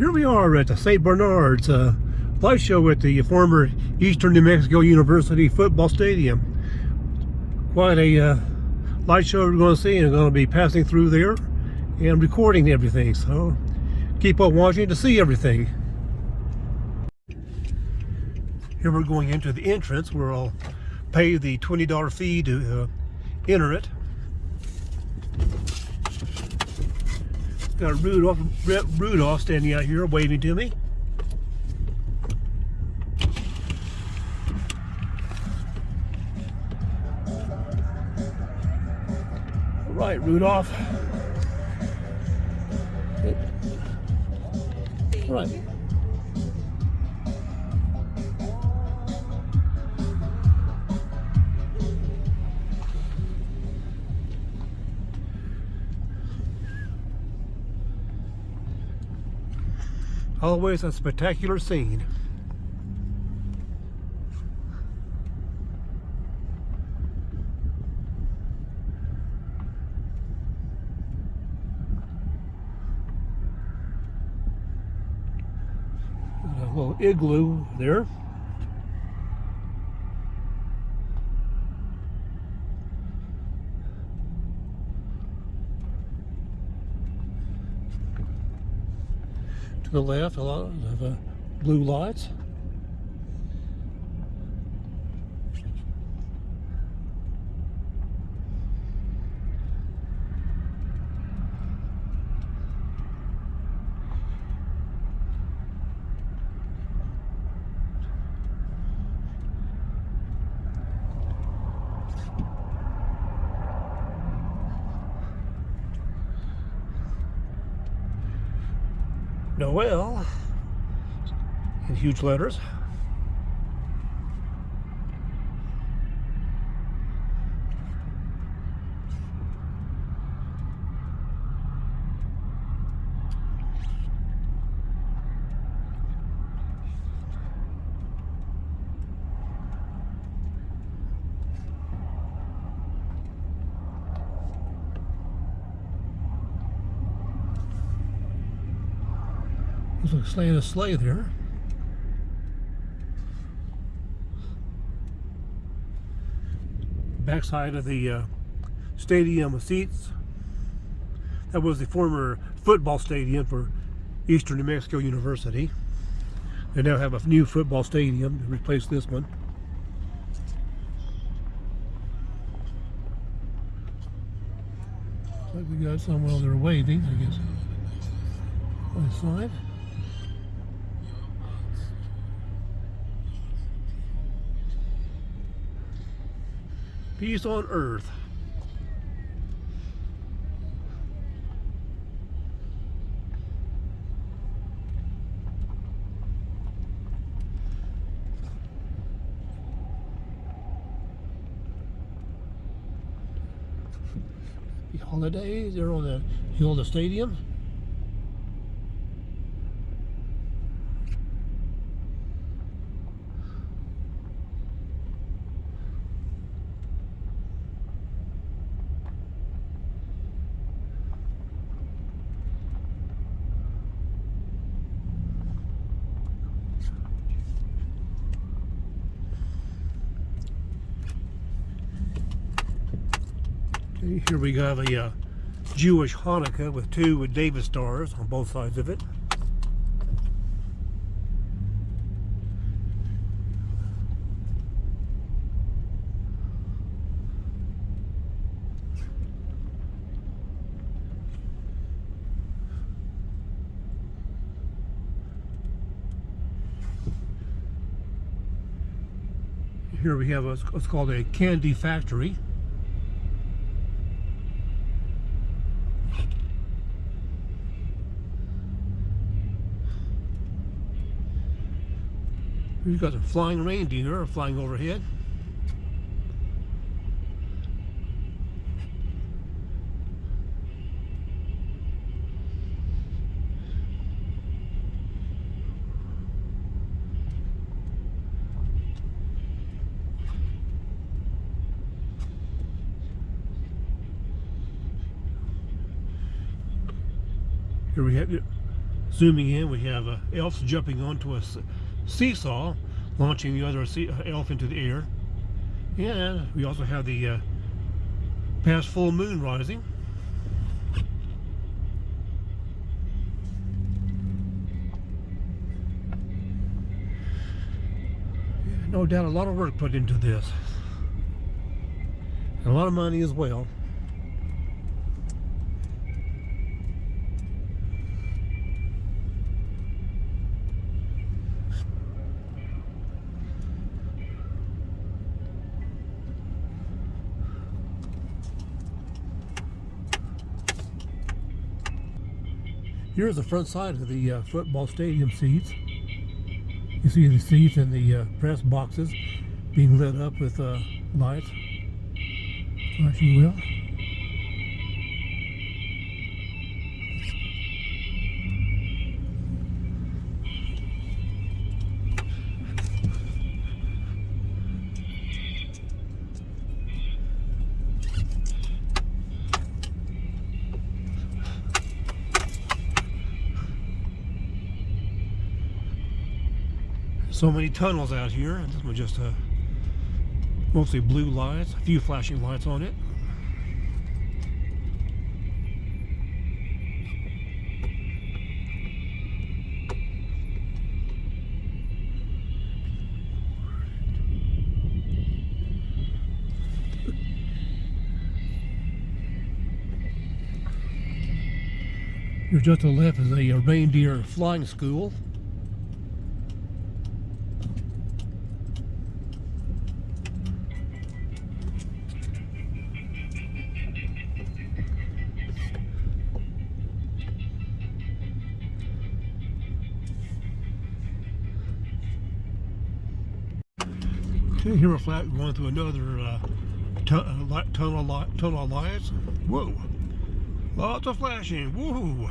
Here we are at the St. Bernard's uh, light show at the former Eastern New Mexico University football stadium. Quite a uh, light show we're going to see and I'm going to be passing through there and recording everything. So keep on watching to see everything. Here we're going into the entrance where I'll pay the $20 fee to uh, enter it. Got Rudolph, Rudolph standing out here waving to me. All right, Rudolph. All right. Always a spectacular scene. A little igloo there. To the left, a lot of uh, blue lights. Noel in huge letters. Looks like slaying a sleigh there. Backside of the uh, stadium of seats. That was the former football stadium for Eastern New Mexico University. They now have a new football stadium to replace this one. Looks like we got someone over there waving, I guess, on the side. Peace on earth. The holidays, they're on the hill of the stadium. Here we have a uh, Jewish Hanukkah with two David stars on both sides of it. Here we have what's called a candy factory. We've got some flying reindeer flying overhead. Here we have Zooming in, we have uh, elves jumping onto a s- seesaw, launching the other uh, elf into the air. And we also have the uh, past full moon rising. No doubt a lot of work put into this. And a lot of money as well. Here's the front side of the uh, football stadium seats. You see the seats and the uh, press boxes being lit up with uh, lights. Flashing wheel. So many tunnels out here, this one just uh, mostly blue lights, a few flashing lights on it. Here just to the left is a, reindeer flying school. Here we're flat going through another uh, uh, tunnel, tunnel lights. Whoa! Lots of flashing. Whoa!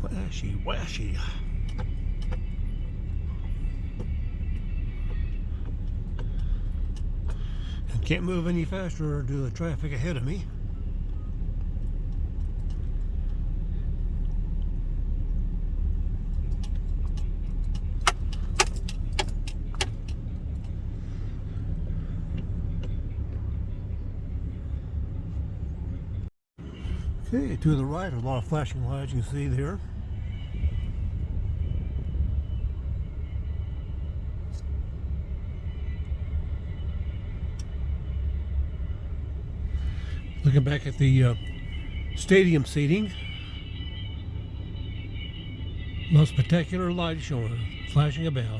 Flashy, washy. Can't move any faster due to the traffic ahead of me. Okay, to the right, a lot of flashing lights you can see there. Looking back at the uh, stadium seating, most spectacular light showing, flashing about.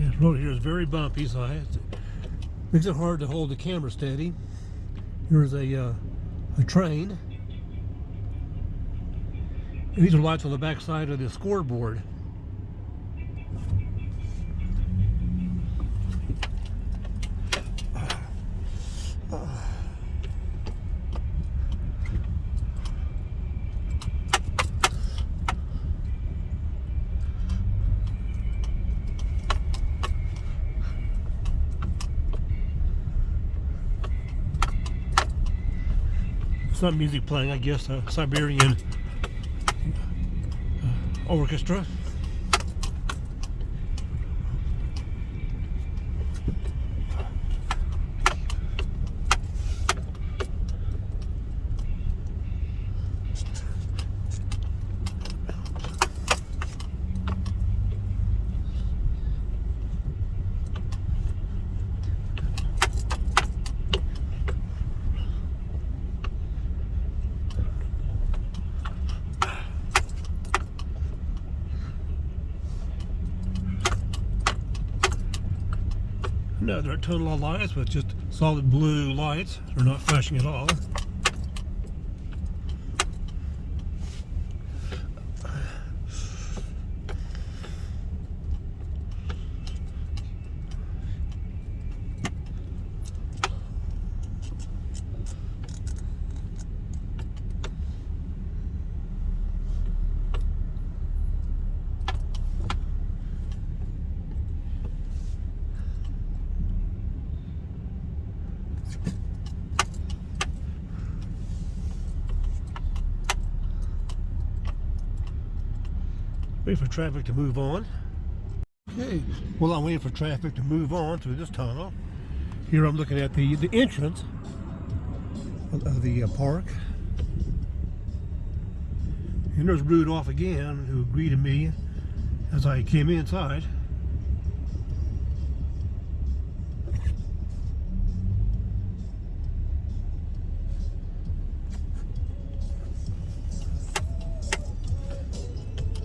Yeah, the road here is very bumpy, so I have to, makes it hard to hold the camera steady. Here's a uh, a train. These are lights on the back side of the scoreboard. Some music playing, I guess, a Siberian uh, Another tunnel of lights with just solid blue lights. They're not flashing at all. Wait for traffic to move on. Okay, well I'm waiting for traffic to move on through this tunnel. Here I'm looking at the, the entrance of, the uh, park. And there's Rudolph again who greeted me as I came inside.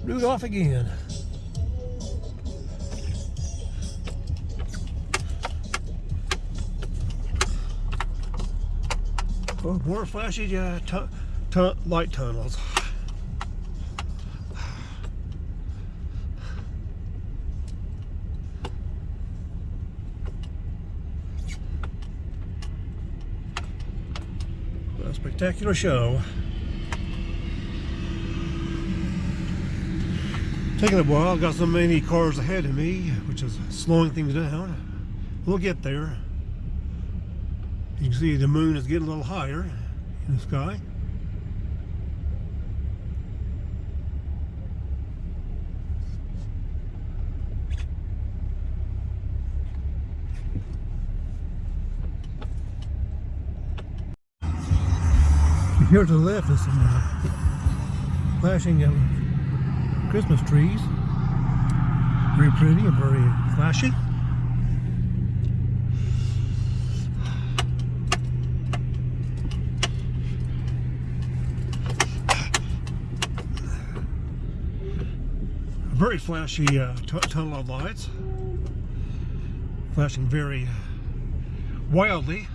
Rudolph again. Oh, more flashy uh, tu tu light tunnels. A spectacular show. Taking a while, got so many cars ahead of me, which is slowing things down. We'll get there. You can see the moon is getting a little higher in the sky. Here to the left is some uh, flashing uh, Christmas trees. Very pretty and very flashy. very flashy uh, tunnel of lights. Flashing very wildly.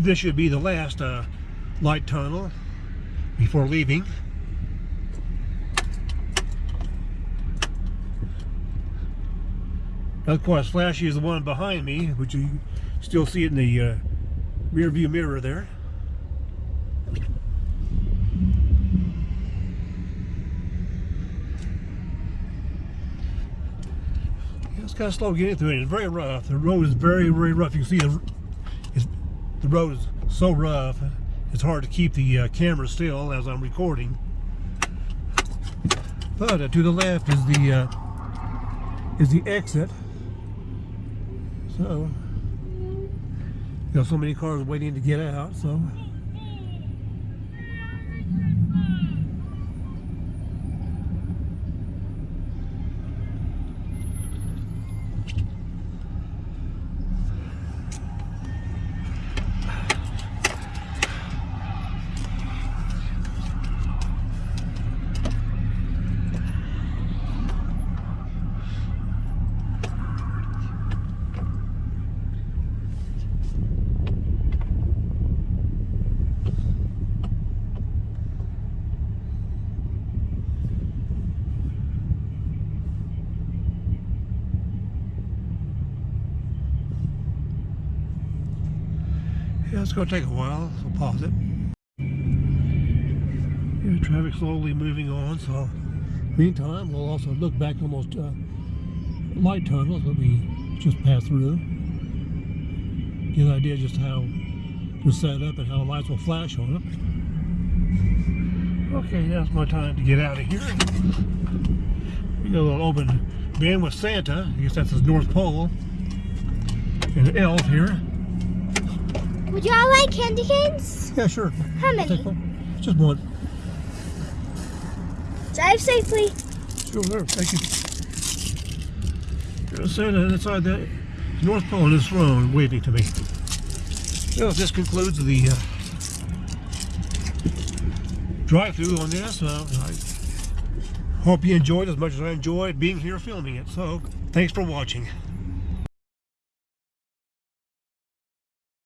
This should be the last uh, light tunnel before leaving. Quite as flashy is the one behind me, which you still see it in the uh, rear view mirror there. Yeah, it's kind of slow getting through it. It's very rough. The road is very, very rough. You can see the the road is so rough it's hard to keep the uh, camera still as I'm recording. But uh, to the left is the uh, is the exit. So you know so many cars waiting to get out so it's going to take a while, so pause it. Traffic slowly moving on, so meantime, we'll also look back on those uh, light tunnels that we just passed through. Get an idea just how they're set up and how lights will flash on them. Okay, now's my time to get out of here. We got a little open van with Santa. I guess that's his North Pole. And an elf here. Would you all like candy canes? Yeah, sure. How many? Just one. Drive safely. Sure, there. Thank you. There's Santa inside that North Pole in this road waving to me. Well, this concludes the uh, drive-through on this. Uh, I hope you enjoyed as much as I enjoyed being here filming it. So, thanks for watching.